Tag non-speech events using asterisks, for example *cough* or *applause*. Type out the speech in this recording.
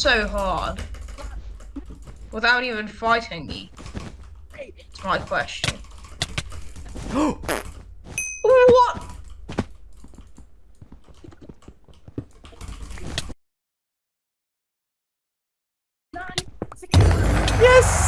so hard? Without even fighting me? It's my question. *gasps* what? Yes!